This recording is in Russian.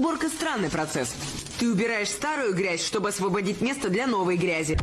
Уборка – странный процесс. Ты убираешь старую грязь, чтобы освободить место для новой грязи.